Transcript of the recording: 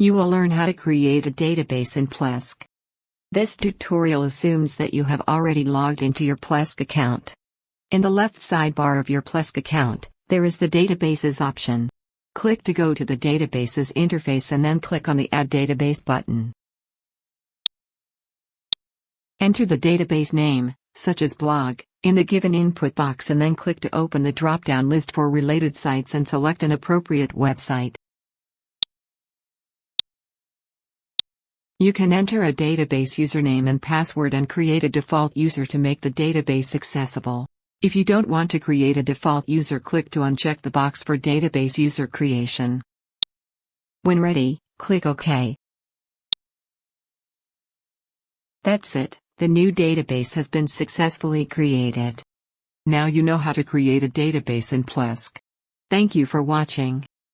You will learn how to create a database in Plesk. This tutorial assumes that you have already logged into your Plesk account. In the left sidebar of your Plesk account, there is the Databases option. Click to go to the Databases interface and then click on the Add Database button. Enter the database name, such as blog, in the given input box and then click to open the drop-down list for related sites and select an appropriate website. You can enter a database username and password and create a default user to make the database accessible. If you don't want to create a default user click to uncheck the box for database user creation. When ready, click OK. That's it, the new database has been successfully created. Now you know how to create a database in Plesk. Thank you for watching.